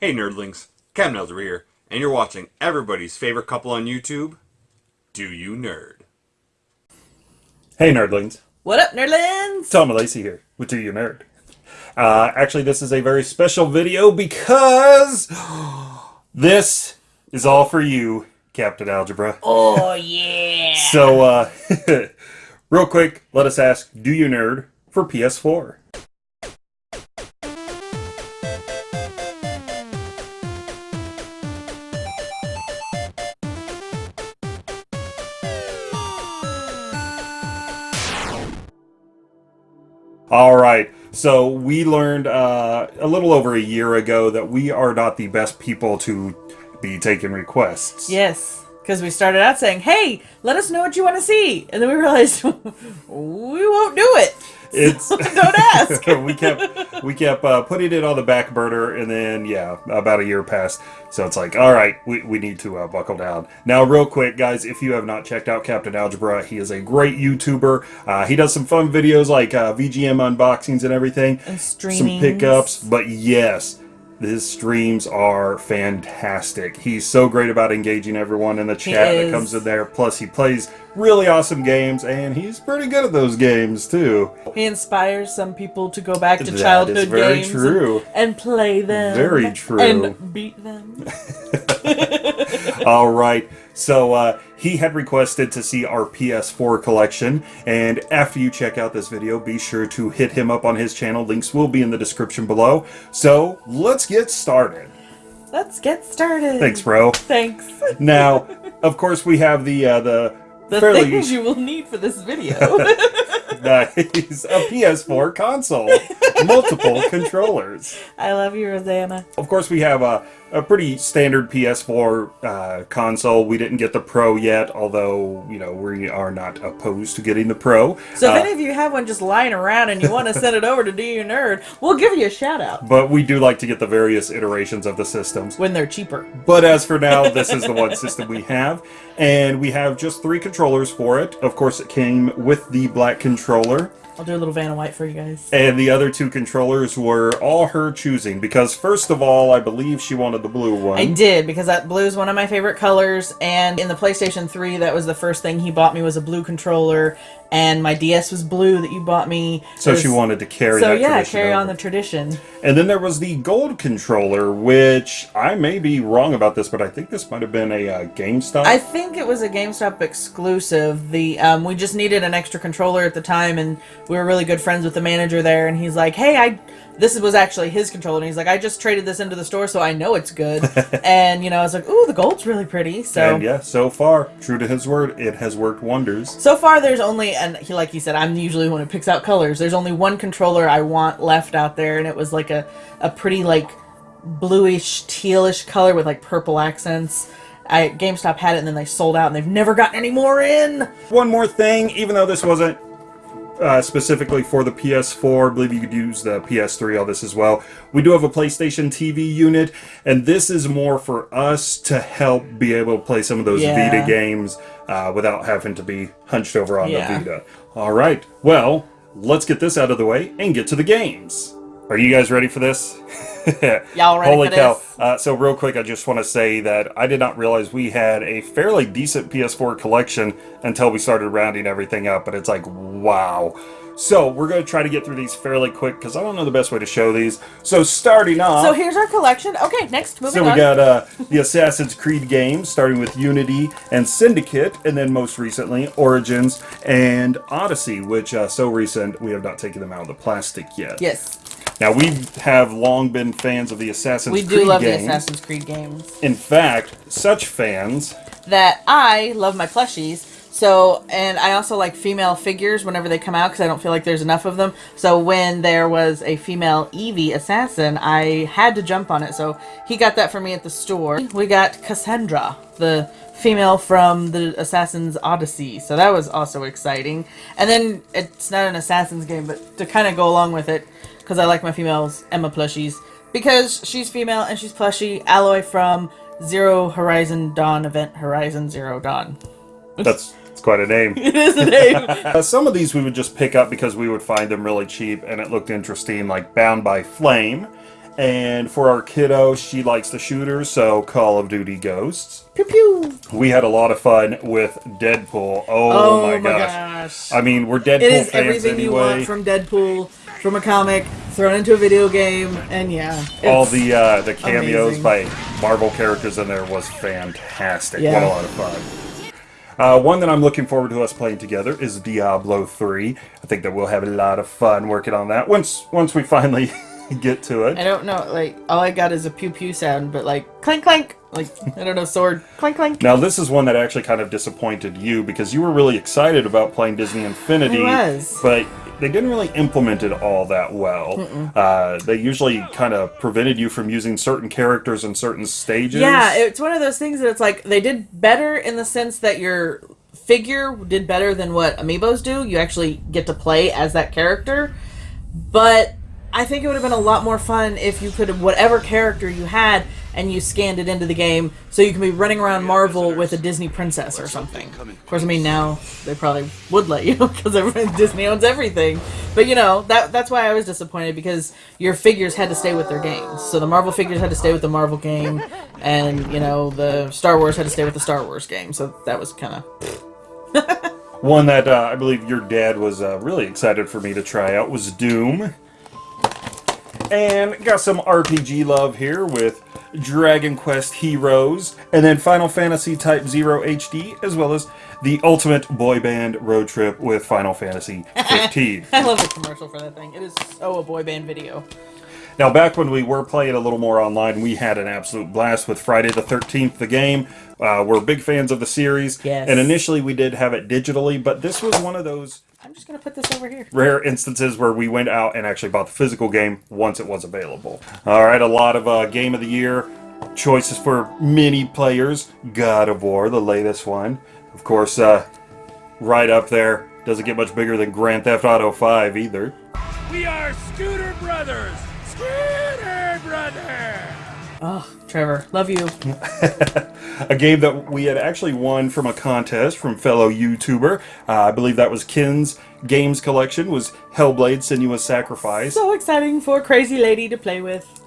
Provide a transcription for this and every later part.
Hey nerdlings, Cam Nelder here, and you're watching everybody's favorite couple on YouTube, Do You Nerd? Hey nerdlings, What up, nerdlings? Tom Lacey here with Do You Nerd. Uh, actually, this is a very special video because this is all for you, Captain Algebra. Oh yeah. So, uh, real quick, let us ask Do You Nerd for PS4? All right. So we learned uh, a little over a year ago that we are not the best people to be taking requests. Yes, because we started out saying, "Hey, let us know what you want to see," and then we realized we won't do it. It's Don't ask. we kept we kept uh, putting it on the back burner, and then yeah, about a year passed. So it's like, all right, we, we need to uh, buckle down. Now, real quick, guys, if you have not checked out Captain Algebra, he is a great YouTuber. Uh, he does some fun videos like uh, VGM unboxings and everything, And some pickups. But yes, his streams are fantastic. He's so great about engaging everyone in the chat that comes in there. Plus, he plays really awesome games, and he's pretty good at those games too. He inspires some people to go back to That is childhood very games and- true. And, play them. Very true. And beat them. All right. So uh, he had requested to see our PS4 collection, and after you check out this video, be sure to hit him up on his channel. Links will be in the description below. So let's get started. Let's get started. Thanks, bro. Thanks. Now, of course, we have the uh, the, The fairly things you will need for this video. nice a PS4 console, multiple controllers. I love you, Rosanna. Of course, we have a, a pretty standard PS4 uh, console. We didn't get the Pro yet, although, you know, we are not opposed to getting the Pro. So Uh, if any of you have one just lying around and you want to send it over to Do You Nerd, we'll give you a shout out but we do like to get the various iterations of the systems. when they're cheaper. But as for now, this is the one system we have. And we have just three controllers for it. Of course, it came with the black controller. I'll do a little Vanna White for you guys. And the other two controllers were all her choosing. Because, first of all, I believe she wanted the blue one. I did because that blue is one of my favorite colors, and in the PlayStation 3, that was the first thing he bought me was a blue controller, and my DS was blue that you bought me. So There's- she wanted to carry So that yeah, tradition carry on the tradition. And then there was the gold controller, which I may be wrong about this, but I think this might have been a uh, GameStop. I think it was a GameStop exclusive. The um, we just needed an extra controller at the time, and we were really good friends with the manager there. And he's like, "Hey, I this was actually his controller." And he's like, "I just traded this into the store, so I know it's good." and you know, I was like, "Ooh, the gold's really pretty." So and yeah, so far, true to his word, it has worked wonders. So far, there's only, and he, like he said, I'm usually the one who picks out colors. There's only one controller I want left out there, and it was like a, a pretty like bluish tealish color with like purple accents. I GameStop had it, and then they sold out, and they've never gotten any more in. One more thing, even though this wasn't uh, specifically for the PS4, I believe you could use the PS3 on this as well. We do have a PlayStation TV unit, and this is more for us to help be able to play some of those Yeah. Vita games uh, without having to be hunched over on Yeah. the Vita. All right, well, let's get this out of the way and get to the games. Are you guys ready for this? Y'all ready Holy cow. Uh, so, real quick, I just want to say that I did not realize we had a fairly decent PS4 collection until we started rounding everything up, but it's like, wow. So, we're going to try to get through these fairly quick because I don't know the best way to show these. So, starting off. So here's our collection. Okay, next, moving So we on. got uh, the Assassin's Creed games, starting with Unity and Syndicate, and then most recently Origins and Odyssey, which uh, so recent we have not taken them out of the plastic yet. yes, Now we have long been fans of the Assassin's Creed games. we Creed do love games. the Assassin's Creed games. In fact, such fans. that I love my plushies. So, and I also like female figures whenever they come out because I don't feel like there's enough of them. So, when there was a female Evie assassin, I had to jump on it. So, he got that for me at the store. We got Cassandra, the female from the Assassin's Odyssey. So, that was also exciting. And then it's not an Assassin's game, but to kind of go along with it, because I like my females, Emma plushies, because she's female and she's plushy, Aloy from Zero Horizon Dawn event Horizon Zero Dawn. That's, that's quite a name. It is a name. Uh, some of these we would just pick up because we would find them really cheap and it looked interesting, like Bound by Flame. And for our kiddo, she likes the shooters, so Call of Duty Ghosts. Pew pew. We had a lot of fun with Deadpool. Oh, my, gosh. I mean, we're Deadpool fans anyway. It is everything you want from Deadpool, from a comic, thrown into a video game, and yeah. All the uh, the cameos amazing. by Marvel characters in there was fantastic. What Yeah. a lot of fun. Uh, one that I'm looking forward to us playing together is Diablo 3. I think that we'll have a lot of fun working on that once once we finally get to it. I don't know, like all I got is a pew pew sound, but like clank clank, like I don't know, sword clank clank. Now this is one that actually kind of disappointed you because you were really excited about playing Disney Infinity, I was. but they didn't really implement it all that well. Uh, they usually kind of prevented you from using certain characters in certain stages. Yeah, it's one of those things that it's like they did better in the sense that your figure did better than what amiibos do. You actually get to play as that character, but I think it would have been a lot more fun if you could have whatever character you had and you scanned it into the game so you can be running around Marvel with a Disney princess or something. Of course, I mean now they probably would let you because Disney owns everything. But you know that that's why I was disappointed because your figures had to stay with their games. So the Marvel figures had to stay with the Marvel game, and you know the Star Wars had to stay with the Star Wars game. So that was kind of One that uh, I believe your dad was uh, really excited for me to try out was Doom. And got some RPG love here with Dragon Quest Heroes, and then Final Fantasy Type 0 HD, as well as the Ultimate Boy Band Road Trip with Final Fantasy 15. I love the commercial for that thing. It is so a boy band video. Now, back when we were playing a little more online, we had an absolute blast with Friday the 13th, the game. Uh, we're big fans of the series. Yes. And initially we did have it digitally, but this was one of those I'm just gonna put this over here. rare instances where we went out and actually bought the physical game once it was available. All right, a lot of uh, game of the year choices for many players. God of War, the latest one, of course, uh, right up there. Doesn't get much bigger than Grand Theft Auto 5 either. We are Scooter Brothers! Scooter Brothers! Oh, Trevor, love you. A game that we had actually won from a contest from fellow YouTuber. Uh, I believe that was Ken's Games Collection. Was Hellblade: Senua's Sacrifice. So exciting for crazy lady to play with.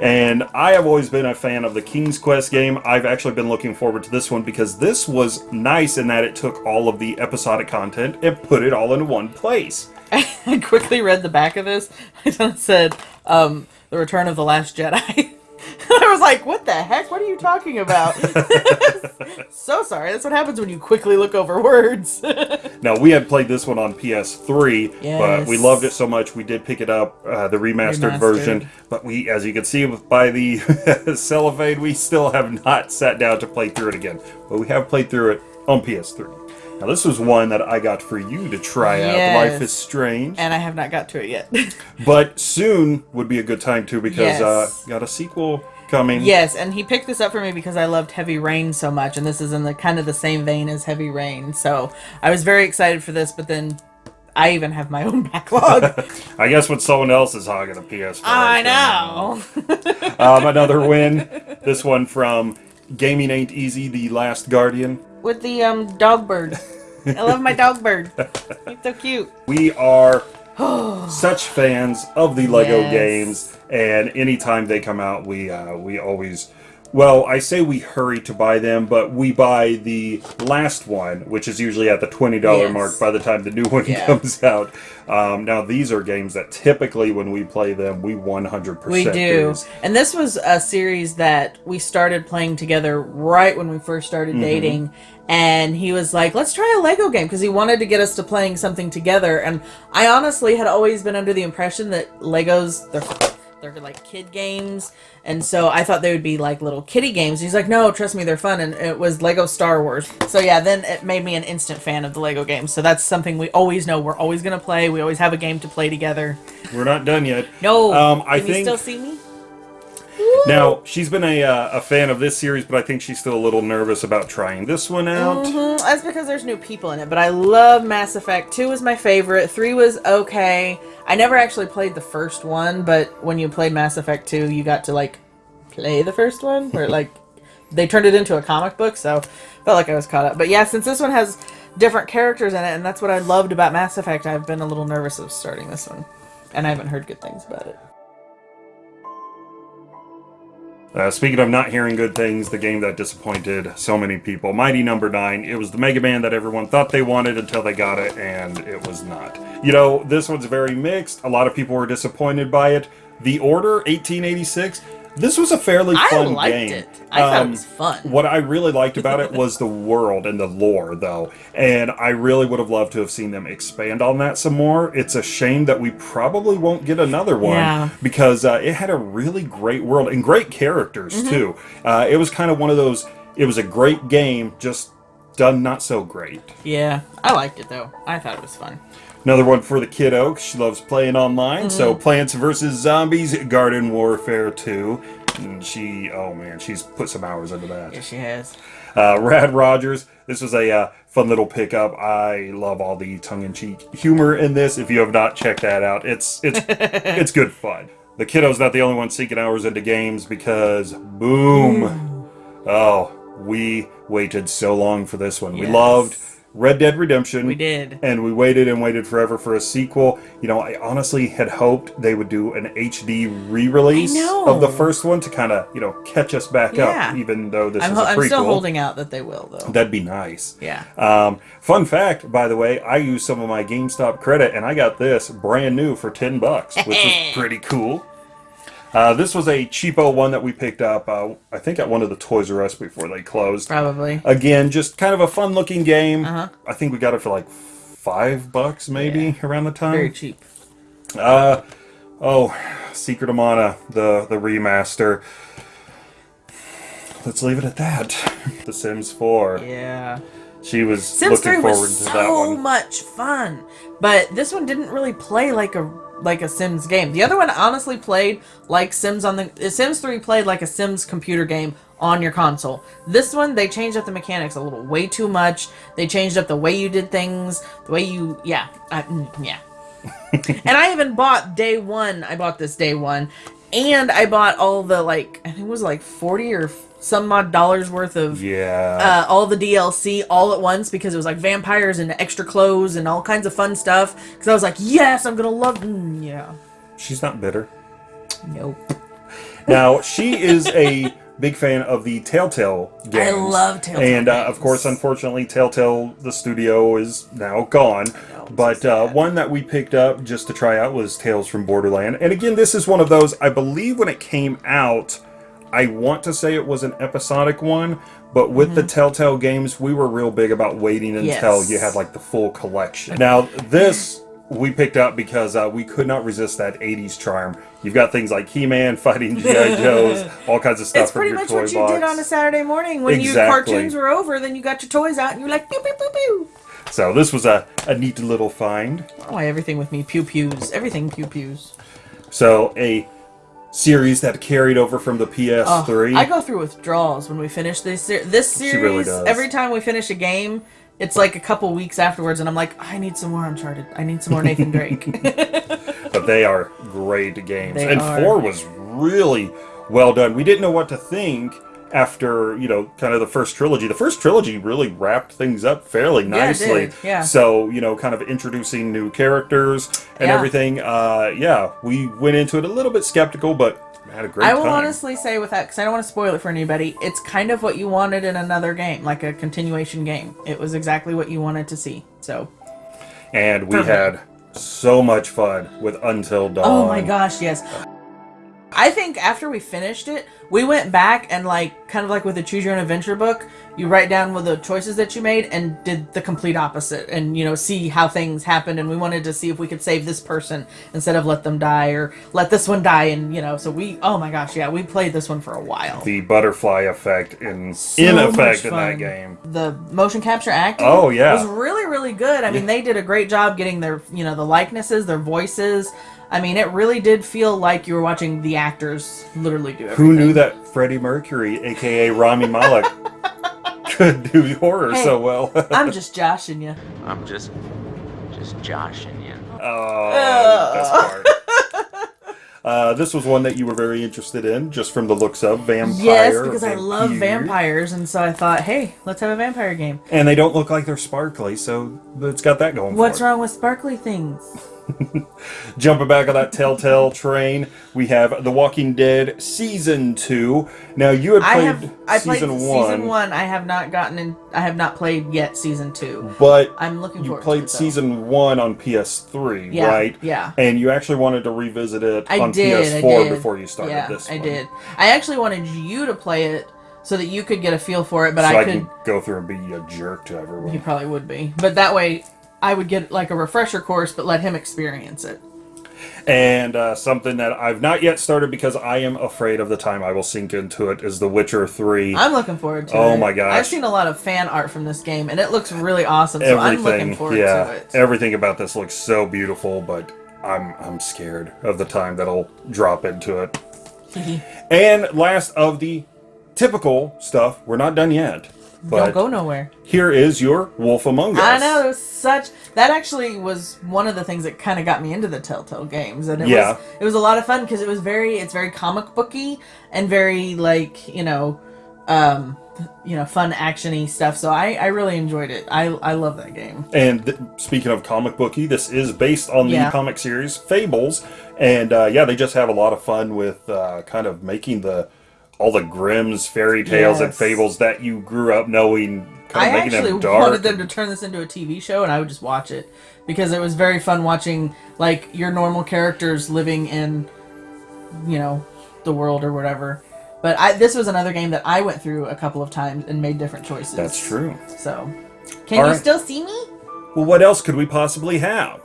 And I have always been a fan of the King's Quest game. I've actually been looking forward to this one because this was nice in that it took all of the episodic content and put it all into one place. I quickly read the back of this. It said, um, "The Return of the Last Jedi." I was like, "What the heck? What are you talking about?" so sorry. That's what happens when you quickly look over words. Now we had played this one on PS3, but we loved it so much we did pick it up, uh, the remastered, Remastered. version. But we, as you can see by the cellophane, we still have not sat down to play through it again. But we have played through it on PS3. Now this was one that I got for you to try out. Life is Strange, and I have not got to it yet. but soon would be a good time too because uh, got a sequel coming. yes, and he picked this up for me because I loved Heavy Rain so much, and this is in the kind of the same vein as Heavy Rain. So I was very excited for this, but then I even have my own backlog. I guess when someone else is hogging the PS4. I know. Um, another win. This one from Gaming Ain't Easy, The Last Guardian. With the um dog bird. I love my dog bird. He's so cute. We are such fans of the Lego Yes. games, and anytime they come out, we uh, we always. Well, I say we hurry to buy them, but we buy the last one, which is usually at the twenty dollar Yes. mark by the time the new one Yeah. comes out. Um, now, these are games that typically, when we play them, we 100% We percent do. And this was a series that we started playing together right when we first started Mm-hmm. dating. And he was like, let's try a Lego game because he wanted to get us to playing something together. And I honestly had always been under the impression that Legos, they're, they're like kid games. And so I thought they would be like little kiddie games. He's like, no, trust me, they're fun. And it was Lego Star Wars. So yeah, then it made me an instant fan of the Lego games. So that's something we always know we're always going to play. We always have a game to play together. We're not done yet. No, Um, I can you think- still see me? Now she's been a uh, a fan of this series, but I think she's still a little nervous about trying this one out. Mhm, That's because there's new people in it, but I love Mass Effect. 2 was my favorite. 3 was okay. I never actually played the first one, but when you played Mass Effect 2, you got to like play the first one where like they turned it into a comic book, so felt like I was caught up. But yeah, since this one has different characters in it and that's what I loved about Mass Effect, I've been a little nervous of starting this one. And I haven't heard good things about it. Uh, speaking of not hearing good things, the game that disappointed so many people, Mighty Number Nine. It was the Mega Man that everyone thought they wanted until they got it, and it was not. You know, this one's very mixed. A lot of people were disappointed by it. The Order 1886. This was a fairly fun I liked game. it. I thought it Um, was fun. What I really liked about it was the world and the lore, though. And I really would have loved to have seen them expand on that some more. It's a shame that we probably won't get another one Yeah. because uh, it had a really great world and great characters, Mm-hmm. too. Uh, it was kind of one of those, it was a great game, just done not so great. Yeah, I liked it though. I thought it was fun. Another one for the kiddo. She loves playing online. So Mm-hmm. Plants vs. Zombies Garden Warfare 2. And she, oh man, she's put some hours into that. Yeah, she has. Uh, Rad Rogers. This was a uh, fun little pickup. I love all the tongue-in-cheek humor in this. If you have not checked that out, it's it's it's good fun. The kiddo's not the only one seeking hours into games because boom, oh, we waited so long for this one. We loved Red Dead Redemption. We did. and we waited and waited forever for a sequel. You know, I honestly had hoped they would do an HD re-release of the first one to kind of you know catch us back Yeah. up, even though this I'm, is a I'm still holding out that they will though. That'd be nice. Yeah. Um, fun fact, by the way, I used some of my GameStop credit and I got this brand new for 10 bucks, which was pretty cool. Uh, this was a cheapo one that we picked up, uh, I think, at one of the Toys R Us before they closed. Probably. Again, just kind of a fun looking game. Uh-huh. I think we got it for like five bucks maybe around the time. Very cheap. Uh, oh, Secret of Mana, the the remaster. Let's leave it at that. The Sims 4. Yeah. She was Sims looking 3 forward was to so that one. so much fun. But this one didn't really play like a like a Sims game. The other one honestly played like Sims on the Sims 3 played like a Sims computer game on your console. This one they changed up the mechanics a little way too much. They changed up the way you did things, the way you yeah, I, mm, yeah. and I even bought day 1. I bought this day 1 and I bought all the like I think it was like 40 or some odd dollars worth of Yeah. uh, all the DLC all at once because it was like vampires and extra clothes and all kinds of fun stuff. Because I was like, yes, I'm gonna love. Mm, yeah. She's not bitter. Nope. Now, she is a big fan of the Telltale games. I love Telltale And, uh, of course, unfortunately, Telltale, the studio, is now gone. know, but so uh, one that we picked up just to try out was Tales from Borderland. And again, this is one of those, I believe when it came out, I want to say it was an episodic one, but with the Telltale games, we were real big about waiting until Mm-hmm. Yes. you had like the full collection. Now, this we picked up because uh, we could not resist that 80s charm. You've got things like He Man fighting G.I. Joes, all kinds of stuff It's pretty your much what you box. did on a Saturday morning when your cartoons were over. Then you got your toys out and you're like pew pew pew pew. So this was a, a neat little find. Oh, everything with me pew pews. Everything pew pews. So a series that carried over from the Oh, PS3. I go through withdrawals when we finish this ser- this series. really does. Every time we finish a game, it's like a couple weeks afterwards, and I'm like, I need some more Uncharted. I need some more Nathan Drake. but they are great games. They and are. 4 was really well done. We didn't know what to think after, you know, kind of the first trilogy. The first trilogy really wrapped things up fairly Yeah, nicely. did, yeah. So, you know, kind of introducing new characters and Yeah. everything. Uh, yeah, we went into it a little bit skeptical, but had a great I will time. honestly say with that because I don't want to spoil it for anybody. It's kind of what you wanted in another game, like a continuation game. It was exactly what you wanted to see. So, and we Perfect. had so much fun with Until Dawn. oh my gosh, yes. I think after we finished it, we went back and like kind of like with the choose your own adventure book, you write down what the choices that you made and did the complete opposite and you know see how things happened and we wanted to see if we could save this person instead of let them die or let this one die and you know so we oh my gosh yeah we played this one for a while The butterfly effect in So in effect in that game. the motion capture acting Oh, yeah. was really really good i mean they did a great job getting their you know the likenesses their voices i mean it really did feel like you were watching the actors literally do everything Who knew that Freddie Mercury, aka Rami Malek, could do horror Hey. so well? i'm just joshing you I'm just, just joshing you. oh, best part. Uh, this was one that you were very interested in, just from the looks of vampire. yes because i love vampires and so i thought hey let's have a vampire game and they don't look like they're sparkly, so it's got that going. what's for it. wrong with sparkly things Jumping back on that Telltale train, we have The Walking Dead season two. Now you had I played have I played season one, season one. I have not gotten in. I have not played yet season two. but I'm looking you played it, season one on PS3, Yeah, right? yeah. And you actually wanted to revisit it I on did. PS4 did. before you started yeah, this. I did. I actually wanted you to play it so that you could get a feel for it, but so I I, could. can go through and be a jerk to everyone. You probably would be, but that way I would get like a refresher course, but let him experience it. And uh, something that I've not yet started because I am afraid of the time I will sink into it is The Witcher 3. I'm looking forward to it. Oh my gosh. I've seen a lot of fan art from this game, and it looks really awesome. So I'm looking everything, forward yeah, to it. everything about this looks so beautiful, but I'm I'm scared of the time that I'll drop into it. and last of the typical stuff, we're not done yet. But Don't go nowhere. here is your Wolf Among Us. I know such that actually was one of the things that kind of got me into the Telltale games, and it Yeah. was it was a lot of fun because it was very it's very comic booky and very like you know, um, you know, fun actiony stuff. So I I really enjoyed it. I I love that game. And th- speaking of comic booky, this is based on the Yeah. comic series Fables, and uh, yeah, they just have a lot of fun with uh, kind of making the all the Grimm's fairy tales and fables that you grew up knowing, kind I making actually them wanted them to turn this into a TV show, and I would just watch it because it was very fun watching like your normal characters living in, you know, the world or whatever. But I, this was another game that I went through a couple of times and made different choices. That's true. So, can All you right. still see me? Well, what else could we possibly have?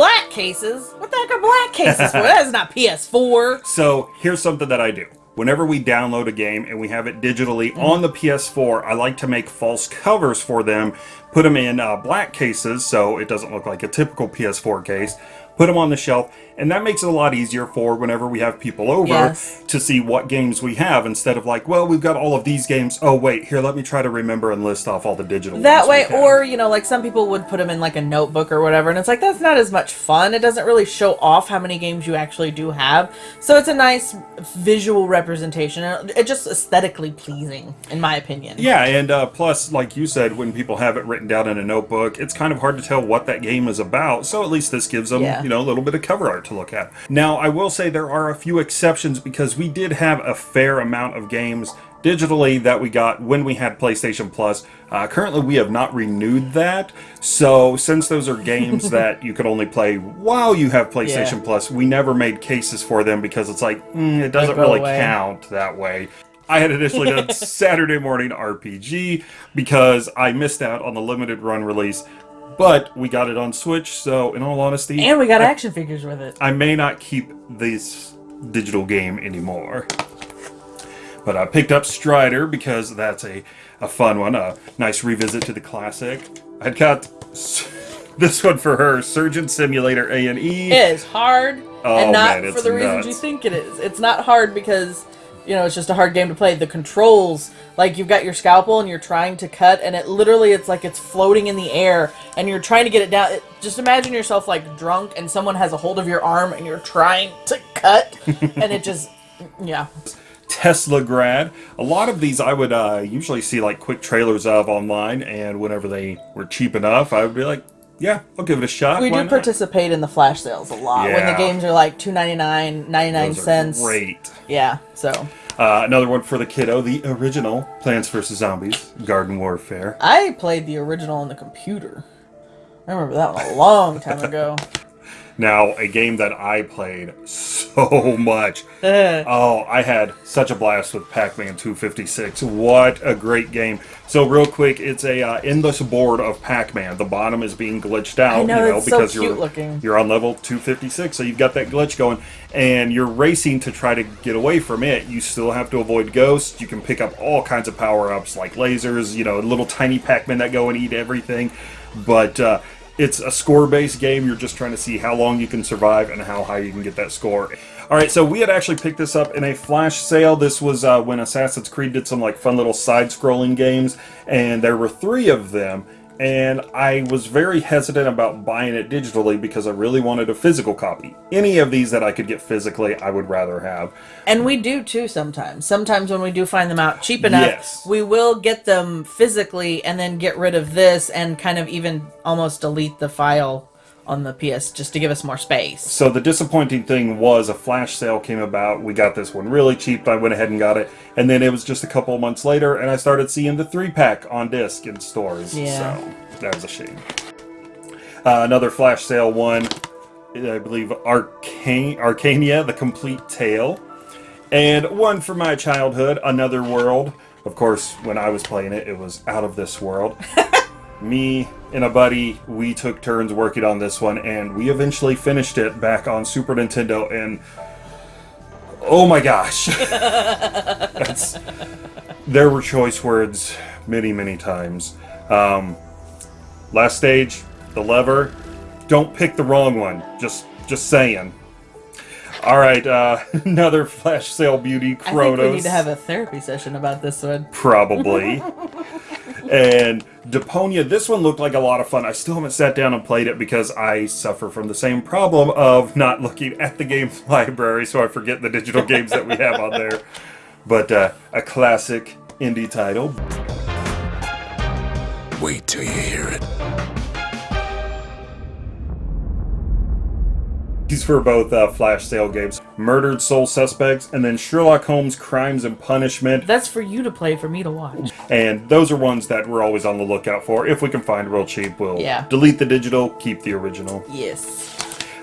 Black cases? What the heck are black cases for? That is not PS4. So here's something that I do. Whenever we download a game and we have it digitally Mm-hmm. on the PS4, I like to make false covers for them, put them in uh, black cases so it doesn't look like a typical PS4 case, put them on the shelf, and that makes it a lot easier for whenever we have people over Yes. to see what games we have instead of like, well, we've got all of these games. Oh, wait, here, let me try to remember and list off all the digital That way, or you know, like some people would put them in like a notebook or whatever, and it's like that's not as much fun. It doesn't really show off how many games you actually do have. So it's a nice visual representation. It- It's just aesthetically pleasing, in my opinion. Yeah, and uh, plus, like you said, when people have it written down in a notebook, it's kind of hard to tell what that game is about. So at least this gives them, Yeah. Know, a little bit of cover art to look at. Now, I will say there are a few exceptions because we did have a fair amount of games digitally that we got when we had PlayStation Plus. Uh, currently, we have not renewed that. So since those are games that you could only play while you have PlayStation Yeah. Plus, we never made cases for them because it's like mm, it doesn't really away. count that way. I had initially done Saturday morning RPG because I missed out on the limited run release, but we got it on Switch. So, in all honesty, And we got I, action figures with it. I may not keep this digital game anymore. But I picked up Strider because that's a, a fun one, a nice revisit to the classic. I got this one for her, Surgeon Simulator A and E. It is hard, Oh, and not man, for the reasons you think it is. It's not hard because you know it's just a hard game to play. The controls, like you've got your scalpel and you're trying to cut, and it literally it's like it's floating in the air, and you're trying to get it down. It, just imagine yourself like drunk, and someone has a hold of your arm, and you're trying to cut, and it just yeah. Teslagrad. A lot of these I would uh, usually see like quick trailers of online, and whenever they were cheap enough, I would be like, yeah, I'll give it a shot. We Why do not? participate in the flash sales a lot when the games are like two ninety nine, ninety nine cents. Great. Yeah, so Uh, another one for the kiddo, the original Plants vs. Zombies, Garden Warfare. I played the original on the computer. I remember that one a long time ago. Now, a game that I played so much. oh, I had such a blast with Pac-Man 256. What a great game! So, real quick, it's a uh, endless board of Pac-Man. The bottom is being glitched out, know, you know, it's so because you're looking. you're on level 256, so you've got that glitch going, and you're racing to try to get away from it. You still have to avoid ghosts. You can pick up all kinds of power-ups like lasers, you know, little tiny Pac-Man that go and eat everything, but. Uh, it's a score-based game. You're just trying to see how long you can survive and how high you can get that score. All right, so we had actually picked this up in a flash sale. This was uh, when Assassin's Creed did some like fun little side-scrolling games, and there were three of them. And I was very hesitant about buying it digitally because I really wanted a physical copy. Any of these that I could get physically, I would rather have. And we do too sometimes. Sometimes when we do find them out cheap enough, Yes. we will get them physically and then get rid of this and kind of even almost delete the file on the PS just to give us more space. So the disappointing thing was a flash sale came about. We got this one really cheap. I went ahead and got it, and then it was just a couple months later, and I started seeing the three pack on disc in stores. Yeah. So that was a shame. Uh, another flash sale one, I believe Arcane Arcania: The Complete Tale, and one from my childhood, Another World. Of course, when I was playing it, it was out of this world. me and a buddy, we took turns working on this one, and we eventually finished it back on Super Nintendo. And oh my gosh, that's there were choice words many, many times. Um, last stage, the lever. Don't pick the wrong one. Just, just saying. All right, uh, another flash sale beauty, I Kronos. think we need to have a therapy session about this one. Probably. and Deponia, this one looked like a lot of fun. I still haven't sat down and played it because I suffer from the same problem of not looking at the game library, so I forget the digital games that we have on there. But uh, a classic indie title. Wait till you hear it. These for both uh, flash sale games Murdered Soul Suspects and then Sherlock Holmes Crimes and Punishment. That's for you to play, for me to watch. And those are ones that we're always on the lookout for. If we can find real cheap, we'll Yeah. delete the digital, keep the original. Yes.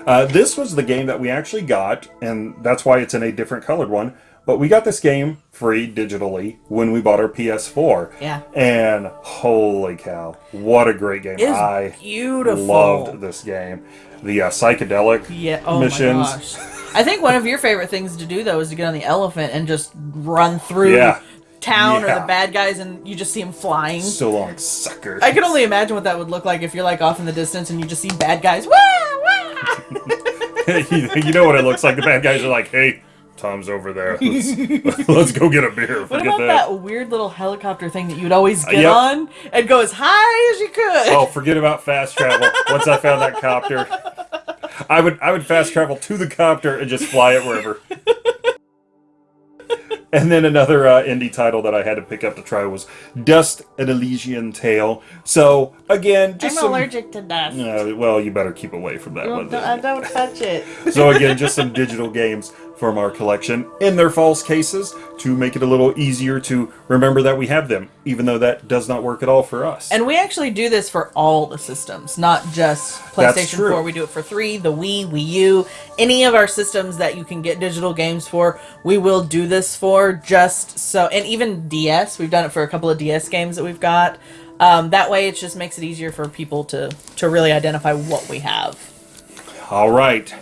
Uh, this was the game that we actually got, and that's why it's in a different colored one. But we got this game free digitally when we bought our PS4. Yeah. And holy cow, what a great game! It is I beautiful. loved this game. The uh, psychedelic Yeah. Oh missions. my gosh. I think one of your favorite things to do though is to get on the elephant and just run through Yeah. town or the bad guys, and you just see them flying. So long, sucker. I can only imagine what that would look like if you're like off in the distance and you just see bad guys. Wah, wah. you know what it looks like. The bad guys are like, "Hey, Tom's over there. Let's, let's go get a beer." What about that. that weird little helicopter thing that you'd always get yep. on and go as high as you could? Oh, forget about fast travel. Once I found that copter, I would I would fast travel to the copter and just fly it wherever. And then another uh, indie title that I had to pick up to try was Dust: An Elysian Tale. So again, just I'm some. allergic to dust. Uh, well, you better keep away from that one. don't, don't touch it. So again, just some digital games from our collection in their false cases to make it a little easier to remember that we have them, even though that does not work at all for us. And we actually do this for all the systems, not just PlayStation 4. We do it for 3, the Wii, Wii U, any of our systems that you can get digital games for, we will do this for just so. And even DS, we've done it for a couple of DS games that we've got. Um, that way, it just makes it easier for people to, to really identify what we have. All right.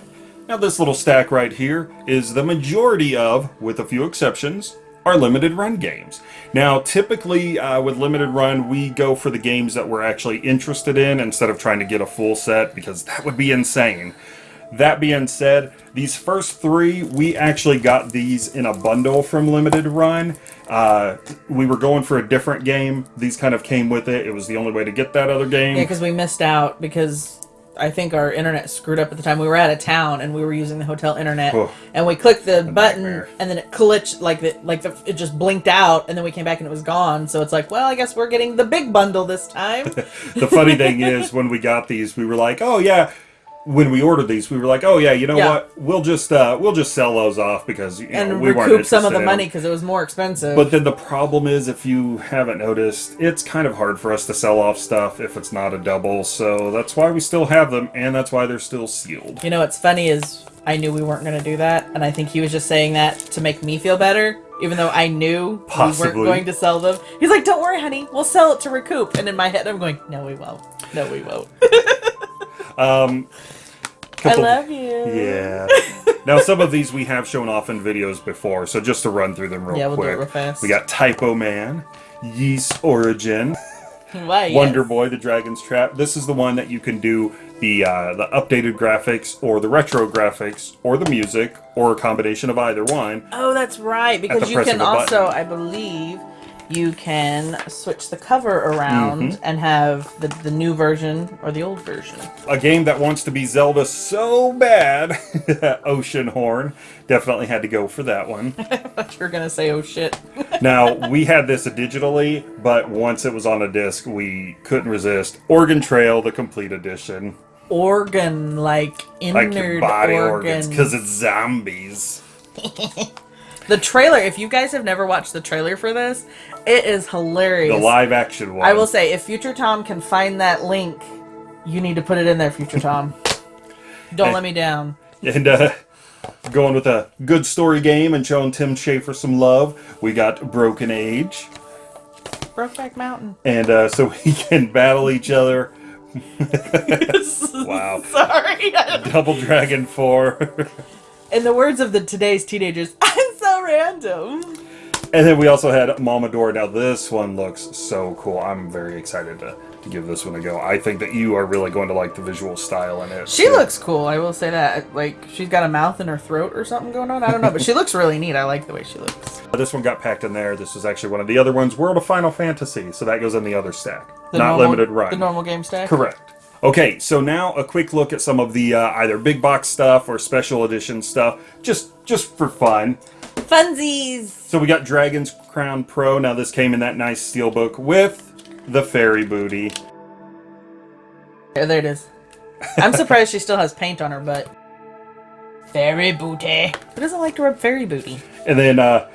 Now, this little stack right here is the majority of, with a few exceptions, our limited run games. Now, typically uh, with limited run, we go for the games that we're actually interested in instead of trying to get a full set because that would be insane. That being said, these first three, we actually got these in a bundle from Limited Run. Uh, we were going for a different game. These kind of came with it. It was the only way to get that other game. Yeah, because we missed out because I think our internet screwed up at the time. We were out of town and we were using the hotel internet, Oh. and we clicked the button nightmare. and then it glitched like the like the it just blinked out, and then we came back and it was gone. So it's like, well, I guess we're getting the big bundle this time. the funny thing is when we got these we were like oh yeah when we ordered these we were like oh yeah you know Yeah. what we'll just uh we'll just sell those off because you know, and we weren't recoup some of interested the in money because it was more expensive. but then the problem is if you haven't noticed it's kind of hard for us to sell off stuff if it's not a double so that's why we still have them and that's why they're still sealed you know what's funny is I knew we weren't going to do that, and I think he was just saying that to make me feel better. Even though I knew we weren't going to sell them, he's like, "Don't worry, honey, we'll sell it to recoup." And in my head, I'm going, "No, we won't. No, we won't." um I couple- love you. yeah now some of these we have shown off in videos before so just to run through them real Yeah, we'll do quick it real fast. we got typo man Ys origin Why? Wonder yes. Boy: The Dragon's Trap. This is the one that you can do the uh, the updated graphics, or the retro graphics, or the music, or a combination of either one. Oh, that's right. Because you can also, button. I believe, you can switch the cover around Mm-hmm. and have the, the new version or the old version. A game that wants to be Zelda so bad, Oceanhorn definitely had to go for that one. But you're gonna say, "Oh shit." now we had this digitally, but once it was on a disc, we couldn't resist. Organ Trail, the complete edition. organ, like Like innard your body organs, because it's zombies. the trailer. If you guys have never watched the trailer for this, it is hilarious. The live action one. I will say, if Future Tom can find that link, you need to put it in there, Future Tom. Don't let me down. And uh, going with a good story game and showing Tim Schafer some love, we got Broken Age. Brokeback Mountain. And uh, so we can battle each other. wow. Sorry. Double Dragon 4. In the words of the today's teenagers, I'm so random. And then we also had Mamador. Now, this one looks so cool. I'm very excited to, to give this one a go. I think that you are really going to like the visual style in it. She too. looks cool. I will say that. Like she's got a mouth in her throat or something going on. I don't know, but she looks really neat. I like the way she looks. This one got packed in there. This was actually one of the other ones, World of Final Fantasy. So that goes in the other stack. The Not normal- limited run. The normal game stack. Correct. Okay, so now a quick look at some of the uh, either big box stuff or special edition stuff, just just for fun. Funsies. So we got Dragon's Crown Pro. Now this came in that nice steelbook with the fairy booty. Yeah, there it is. I'm surprised she still has paint on her butt. Fairy booty. Who doesn't like to rub fairy booty? And then uh,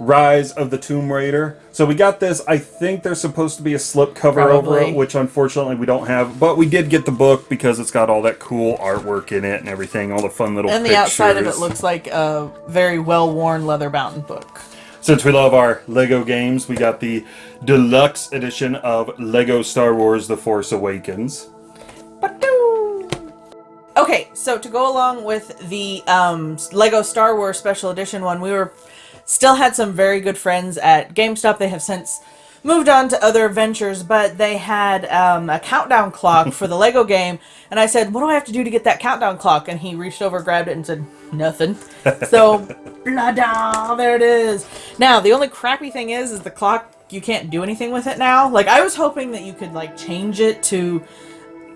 Rise of the Tomb Raider. So we got this. I think there's supposed to be a slip cover over it, which unfortunately we don't have. But we did get the book because it's got all that cool artwork in it and everything, all the fun little And the pictures. outside of it looks like a very well-worn leather bound book. Since we love our Lego games, we got the deluxe edition of Lego Star Wars The Force Awakens. Okay, so to go along with the um, Lego Star Wars Special Edition one, we were still had some very good friends at GameStop. They have since moved on to other ventures, but they had um, a countdown clock for the Lego game, and I said, "What do I have to do to get that countdown clock?" And he reached over, grabbed it, and said, "Nothing." So, blah da, there it is. Now, the only crappy thing is, is the clock. You can't do anything with it now. Like I was hoping that you could like change it to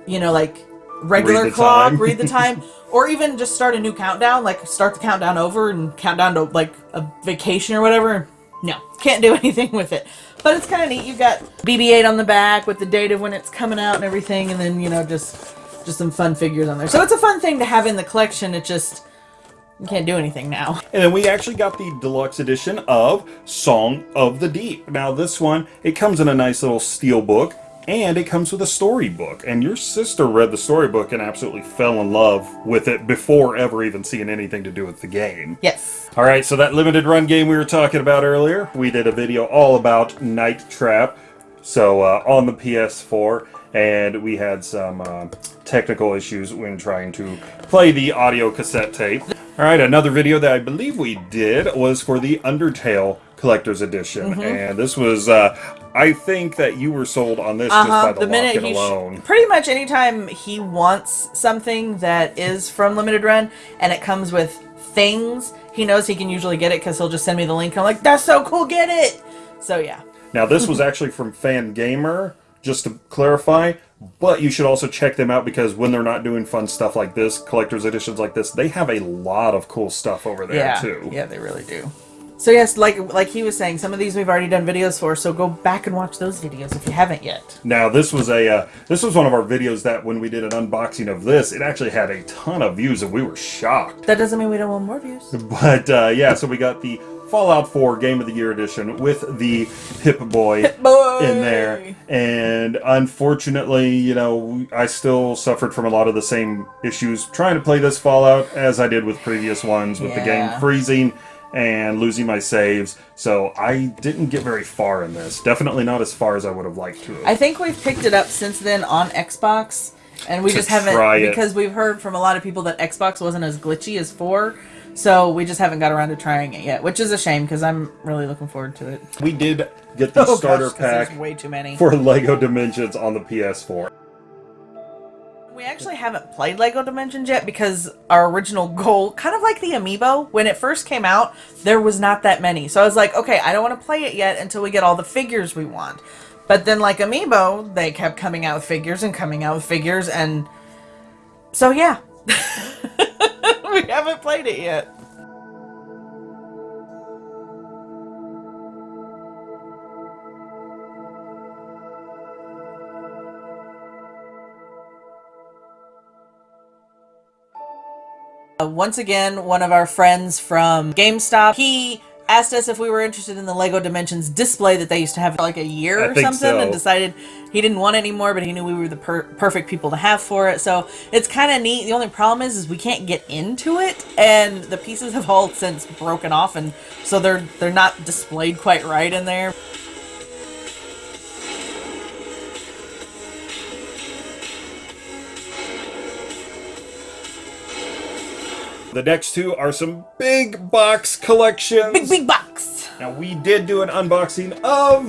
you know, like regular clock, time. read the time, or even just start a new countdown, like start the countdown over and count down to like a vacation or whatever. No, can't do anything with it. But it's kind of neat. You've got BB-8 on the back with the date of when it's coming out and everything, and then you know just just some fun figures on there. So it's a fun thing to have in the collection. It just you can't do anything now. And then we actually got the deluxe edition of Song of the Deep. Now this one, it comes in a nice little steel book, and it comes with a storybook. And your sister read the storybook and absolutely fell in love with it before ever even seeing anything to do with the game. Yes. All right, so that limited run game we were talking about earlier, we did a video all about Night Trap. So uh, on the PS4, and we had some uh, technical issues when trying to play the audio cassette tape. All right, another video that I believe we did was for the Undertale Collector's Edition, and this was. Uh, I think that you were sold on this just by Uh-huh. the, The minute he alone. pretty much anytime he wants something that is from limited run and it comes with things, he knows he can usually get it because he'll just send me the link. I'm like, that's so cool, get it. So yeah, Now, this was actually from Fangamer, just to clarify, but you should also check them out because when they're not doing fun stuff like this, collector's editions like this, they have a lot of cool stuff over there yeah, too. yeah, they really do. So yes, like like he was saying, some of these we've already done videos for. So go back and watch those videos if you haven't yet. Now, this was a uh, this was one of our videos that when we did an unboxing of this, it actually had a ton of views, and we were shocked. That doesn't mean we don't want more views. But uh, yeah, so we got the Fallout 4 Game of the Year edition with the Pip-Boy Boy. in there. And unfortunately, you know, I still suffered from a lot of the same issues trying to play this Fallout as I did with previous ones with the game freezing and losing my saves. So I didn't get very far in this. Definitely not as far as I would have liked to have. I think we've picked it up since then on Xbox, and we just haven't because we've heard from a lot of people that Xbox wasn't as glitchy as four. So we just haven't got around to trying it yet, which is a shame because I'm really looking forward to it. we did get the Oh, starter gosh, pack way too many. for Lego Dimensions on the PS4. We actually haven't played Lego Dimensions yet because our original goal, kind of like the Amiibo, when it first came out, there was not that many. So I was like, okay, I don't want to play it yet until we get all the figures we want. But then, like Amiibo, they kept coming out with figures and coming out with figures, and so yeah, we haven't played it yet. Uh, once again, one of our friends from GameStop, he asked us if we were interested in the Lego Dimensions display that they used to have like a year I or something so. and decided he didn't want it anymore, but he knew we were the per- perfect people to have for it. So it's kind of neat. The only problem is, is we can't get into it, and the pieces have all since broken off, and so they're they're not displayed quite right in there. The next two are some big box collections. Big big box. Now we did do an unboxing of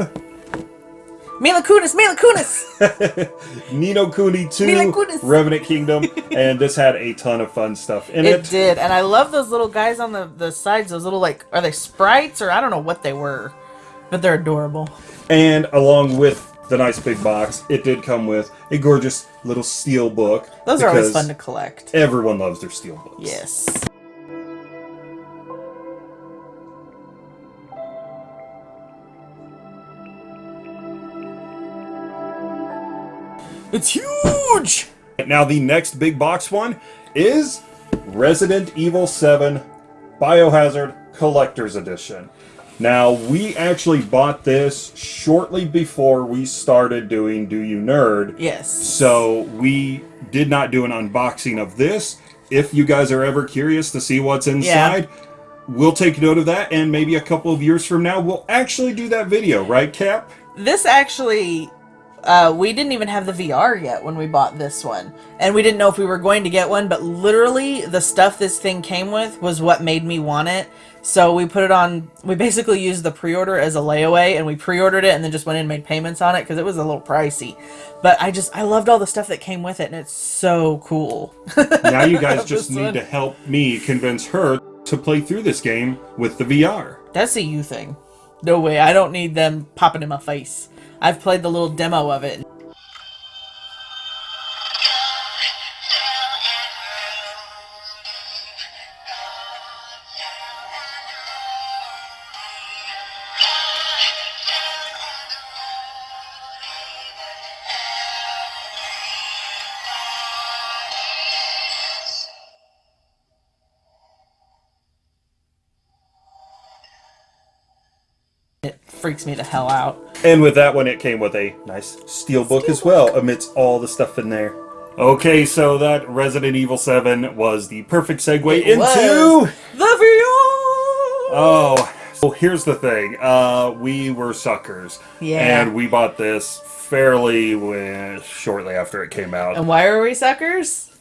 Mila Kunis, Mila Kunis. Ni no Kuni 2 Mila Kunis. Revenant Kingdom, and this had a ton of fun stuff in It it. did, and I love those little guys on the the sides. Those little like are they sprites or I don't know what they were, but they're adorable. And along with the nice big box, it did come with a gorgeous little steel book. Those are always fun to collect. Everyone loves their steel books. Yes. It's huge. Now the next big box one is Resident Evil 7 Biohazard Collector's Edition. Now we actually bought this shortly before we started doing Do You Nerd. Yes. So we did not do an unboxing of this. If you guys are ever curious to see what's inside, we'll take note of that and maybe a couple of years from now we'll actually do that video, right Cap? This actually, uh, we didn't even have the VR yet when we bought this one, and we didn't know if we were going to get one. But literally, the stuff this thing came with was what made me want it. So we put it on. We basically used the pre-order as a layaway, and we pre-ordered it, and then just went in and made payments on it because it was a little pricey. But I just I loved all the stuff that came with it, and it's so cool. Now you guys just need one. to help me convince her to play through this game with the VR. That's a you thing. No way. I don't need them popping in my face. I've played the little demo of it. It me the hell out. And with that one, it came with a nice steel book as well, amidst all the stuff in there. Okay, so that Resident Evil 7 was the perfect segue It into. The VR. Oh, so here's the thing. Uh, we were suckers. Yeah. And we bought this fairly shortly after it came out. And why are we suckers?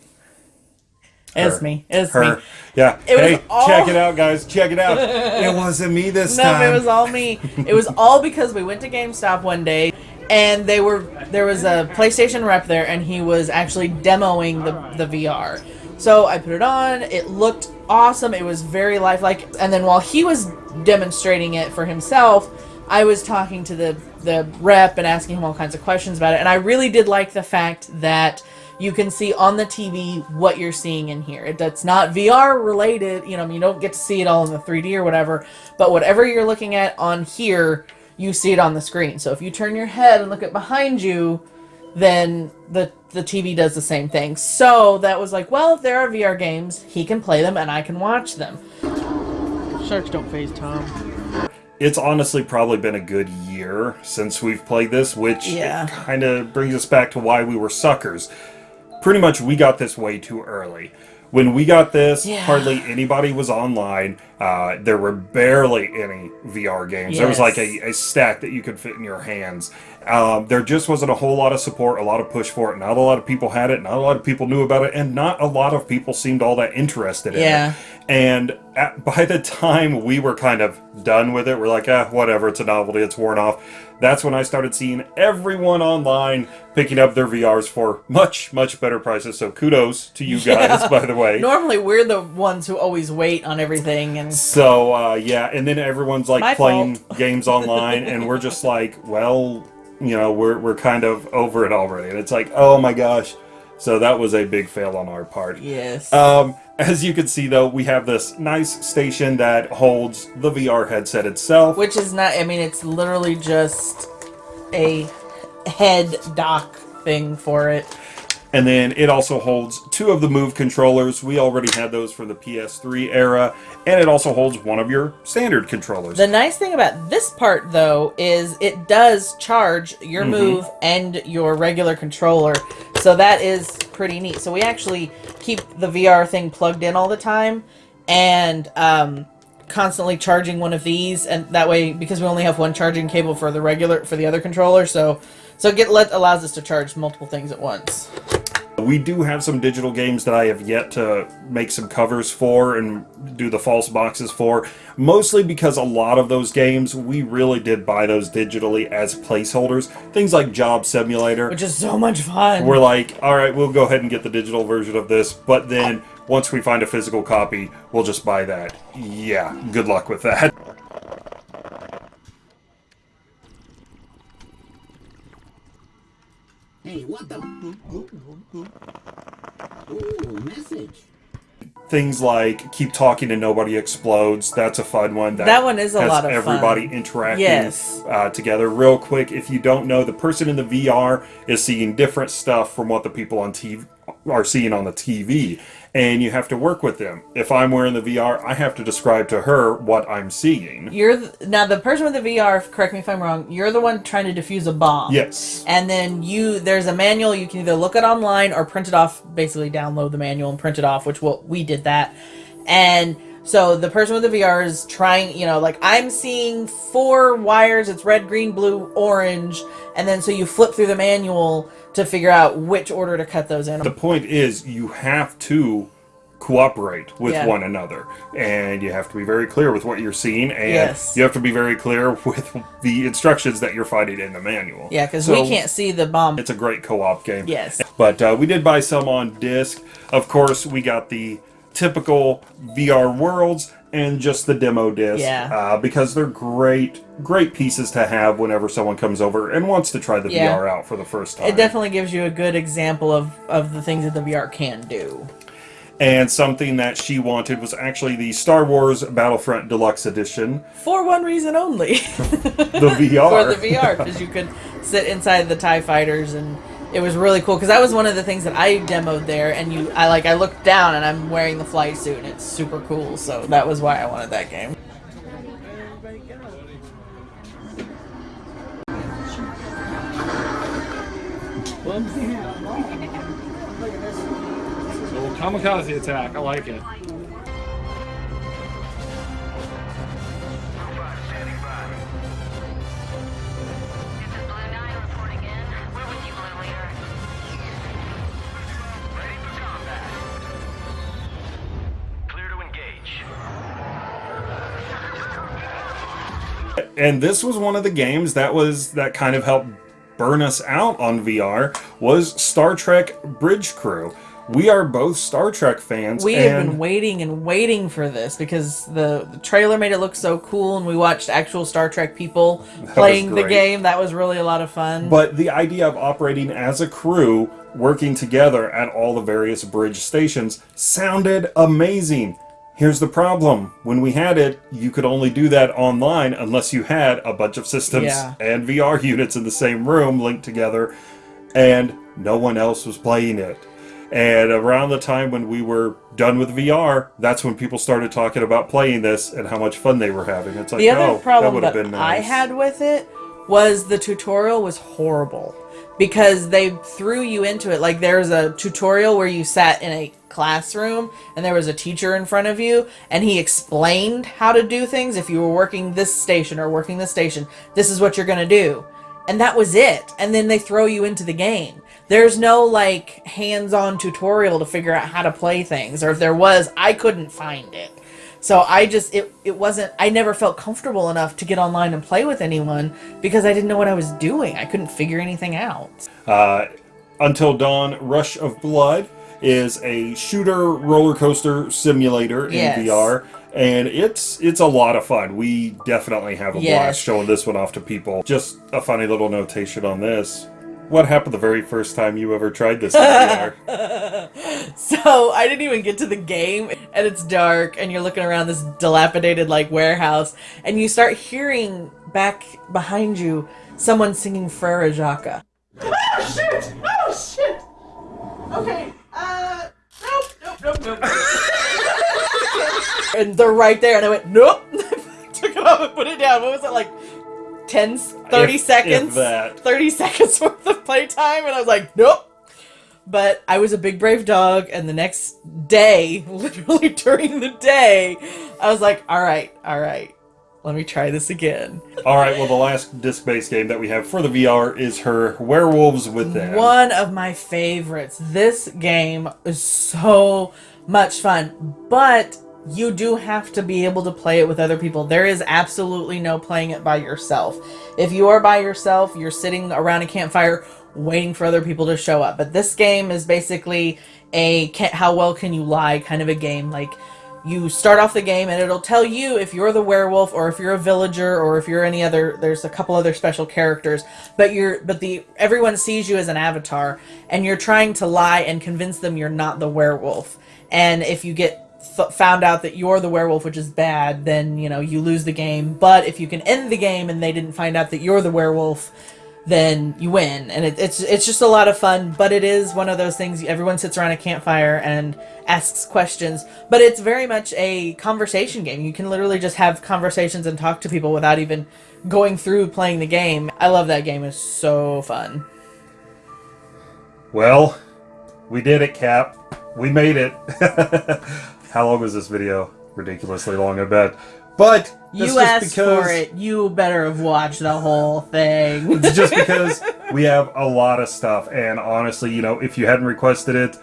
It's Her. me. It's Her. me. Yeah. It was hey, all- check it out, guys. Check it out. it wasn't me this No, time. No, it was all me. It was all because we went to GameStop one day and they were there was a PlayStation rep there and he was actually demoing the the VR. So I put it on. It looked awesome. It was very lifelike. And then while he was demonstrating it for himself, I was talking to the the rep and asking him all kinds of questions about it. And I really did like the fact that you can see on the TV what you're seeing in here. It, that's not VR related. You know, you don't get to see it all in the 3D or whatever. But whatever you're looking at on here, you see it on the screen. So if you turn your head and look at behind you, then the the TV does the same thing. So that was like, well, if there are VR games, he can play them and I can watch them. Sharks don't phase Tom. it's honestly probably been a good year since we've played this, which Yeah. kind of brings us back to why we were suckers. Pretty much, we got this way too early. When we got this, Yeah. hardly anybody was online. Uh, there were barely any VR games. There was like a, a stack that you could fit in your hands. Um, there just wasn't a whole lot of support, a lot of push for it. Not a lot of people had it. Not a lot of people knew about it, and not a lot of people seemed all that interested in Yeah. it. And at, by the time we were kind of done with it, we're like, ah, whatever, it's a novelty, it's worn off. That's when I started seeing everyone online picking up their VRs for much, much better prices. So kudos to you guys, by the way. Normally, we're the ones who always wait on everything, and So uh, yeah, and then everyone's like My playing fault. games online, and we're just like, well, you know, we're we're kind of over it already, and it's like, oh my gosh. So that was a big fail on our part. yes, Um, as you can see, though, we have this nice station that holds the VR headset itself. which is not. I mean, it's literally just a head dock thing for it. And then it also holds two of the Move controllers. We already had those for the PS3 era. And it also holds one of your standard controllers. The nice thing about this part, though, is it does charge your move and your regular controller. So that is pretty neat. So we actually keep the VR thing plugged in all the time and um, constantly charging one of these. And that way, because we only have one charging cable for the regular, for the other controller, so so get let allows us to charge multiple things at once. We do have some digital games that I have yet to make some covers for and do the false boxes for, mostly because a lot of those games we really did buy those digitally as placeholders. Things like Job Simulator. Which is so much fun. We're like, all right, we'll go ahead and get the digital version of this, but then once we find a physical copy, we'll just buy that. Yeah, good luck with that. Hey, what the? Ooh, message. Things like keep talking and nobody explodes. That's a fun one. That one is a has lot of fun. everybody interacting Yes. uh, together. Real quick, if you don't know, the person in the VR is seeing different stuff from what the people on TV are seeing on the TV, and you have to work with them. If I'm wearing the VR, I have to describe to her what I'm seeing. You're th- now the person with the VR. Correct me if I'm wrong. You're the one trying to defuse a bomb. Yes. And then you there's a manual you can either look it online or print it off. Basically, download the manual and print it off, which what we did that. And so the person with the VR is trying. You know, like I'm seeing four wires. It's red, green, blue, orange, and then so you flip through the manual to figure out which order to cut those in. The point is, you have to cooperate with Yeah. one another, and you have to be very clear with what you're seeing, and Yes. you have to be very clear with the instructions that you're fighting in the manual. yeah, because So, we can't see the bomb. It's a great co-op game. Yes. But uh, we did buy some on disc. Of course, we got the typical VR worlds and just the demo disc. Yeah. Uh, because they're great, great pieces to have whenever someone comes over and wants to try the Yeah. VR out for the first time. It definitely gives you a good example of of the things that the VR can do. And something that she wanted was actually the Star Wars Battlefront Deluxe Edition, For one reason only. the VR. for the VR because you could sit inside the Tie Fighters and it was really cool because that was one of the things that I demoed there and you I like I looked down and I'm wearing the flight suit and it's super cool so that was why I wanted that game. So kamikaze attack, I like it. And this was one of the games that was that kind of helped burn us out on VR was Star Trek Bridge Crew. We are both Star Trek fans. We and have been waiting and waiting for this because the, the trailer made it look so cool and we watched actual Star Trek people playing the game. That was really a lot of fun. But the idea of operating as a crew, working together at all the various bridge stations, sounded amazing. Here's the problem. When we had it, you could only do that online unless you had a bunch of systems Yeah. and VR units in the same room linked together, and no one else was playing it. And around the time when we were done with VR, that's when people started talking about playing this and how much fun they were having. It's like, the other oh, problem that that, would have been I had with it was the tutorial was horrible because they threw you into it. Like there was a tutorial where you sat in a classroom and there was a teacher in front of you and he explained how to do things. If you were working this station or working this station, this is what you're going to do. And that was it. And then they throw you into the game. There's no like hands-on tutorial to figure out how to play things or if there was, I couldn't find it. So I just it it wasn't I never felt comfortable enough to get online and play with anyone because I didn't know what I was doing. I couldn't figure anything out. Uh, Until Dawn Rush of Blood is a shooter roller coaster simulator in Yes. VR. And it's it's a lot of fun. We definitely have a Yes. blast showing this one off to people. Just a funny little notation on this. What happened the very first time you ever tried this? So I didn't even get to the game and it's dark and you're looking around this dilapidated like warehouse and you start hearing back behind you someone singing Frere Jacques. Oh shit! Oh shit! Okay. Uh. Nope. Nope. Nope. Nope. and they're right there, and I went, nope. Took it off and put it down. What was it like? 10, 30 If- seconds? if that. 30 seconds worth of playtime, and I was like, nope. But I was a big brave dog, and the next day, literally during the day, I was like, all right, all right, let me try this again. All right. Well, the last disc-based game that we have for the VR is her Werewolves Within. One of my favorites. This game is so much fun, but you do have to be able to play it with other people. There is absolutely no playing it by yourself. If you are by yourself, you're sitting around a campfire waiting for other people to show up. But this game is basically a how well can you lie kind of a game. Like you start off the game and it'll tell you if you're the werewolf or if you're a villager or if you're any other there's a couple other special characters but you're but the everyone sees you as an avatar and you're trying to lie and convince them you're not the werewolf and if you get found out that you're the werewolf which is bad then you know you lose the game. But if you can end the game and they didn't find out that you're the werewolf then you win. And it, it's it's just a lot of fun but it is one of those things everyone sits around a campfire and asks questions. But it's very much a conversation game. You can literally just have conversations and talk to people without even going through playing the game. I love that game. It's so fun. Well, we did it, Cap. We made it. How long was this video? Ridiculously long, I bet. But you asked because for it you better have watched the whole thing just because we have a lot of stuff, and honestly, you know, if you hadn't requested it,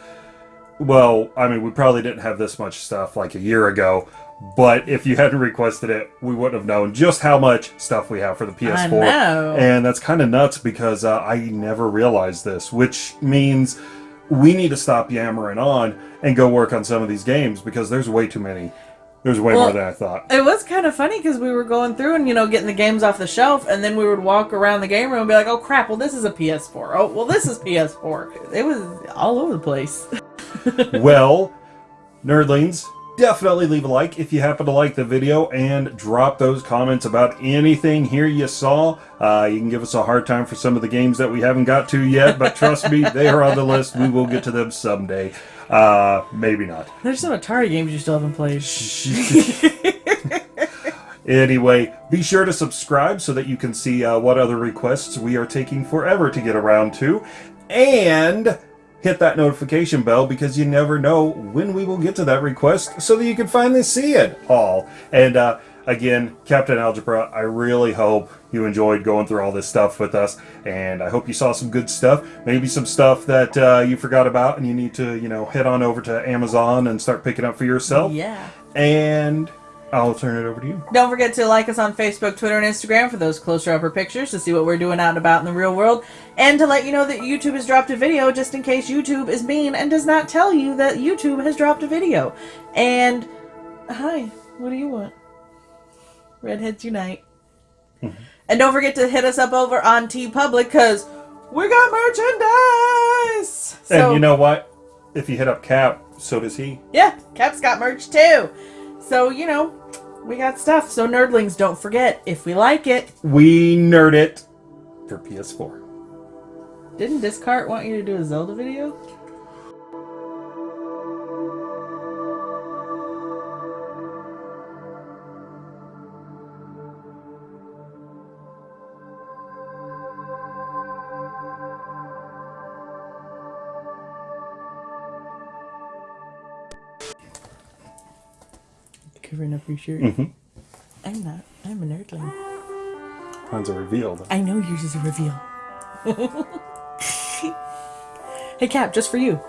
well, I mean, we probably didn't have this much stuff like a year ago. But if you hadn't requested it, we wouldn't have known just how much stuff we have for the PS4. know. And that's kind of nuts because uh, I never realized this, which means we need to stop yammering on and go work on some of these games because there's way too many. There's way Well, more than I thought. It was kind of funny because we were going through and you know getting the games off the shelf, and then we would walk around the game room and be like, "Oh crap! Well, this is a PS4. Oh, well, this is PS4." It was all over the place. well, nerdlings, definitely leave a like if you happen to like the video and drop those comments about anything here you saw. Uh, you can give us a hard time for some of the games that we haven't got to yet, but trust me, they are on the list. We will get to them someday. Uh, maybe not. There's some Atari games you still haven't played. Anyway, be sure to subscribe so that you can see uh, what other requests we are taking forever to get around to. And hit that notification bell because you never know when we will get to that request so that you can finally see it all. And uh, again, Captain Algebra, I really hope you enjoyed going through all this stuff with us. And I hope you saw some good stuff. Maybe some stuff that uh, you forgot about and you need to, you know, head on over to Amazon and start picking up for yourself. Yeah. And I'll turn it over to you. Don't forget to like us on Facebook, Twitter, and Instagram for those closer upper pictures to see what we're doing out and about in the real world, and to let you know that YouTube has dropped a video just in case YouTube is mean and does not tell you that YouTube has dropped a video. And hi, what do you want? Redheads unite. Mm-hmm. and don't forget to hit us up over on TeePublic because we got merchandise. and you know what? If you hit up Cap, so does he. Yeah, Cap's got merch too. So, you know, we got stuff. So, nerdlings, don't forget, if we like it, We nerd it for PS4. didn't Discart want you to do a Zelda video? Up your shirt. Mhm. I'm not. I'm a nerdling. Mine's a reveal. though. I know yours is a reveal. hey, Cap, just for you.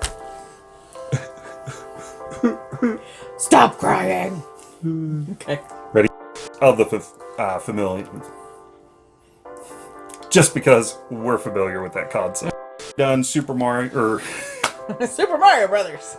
Stop crying. okay. Ready? Of the uh, familiar. Just because we're familiar with that concept. Done Super Mario, or Super Mario Brothers.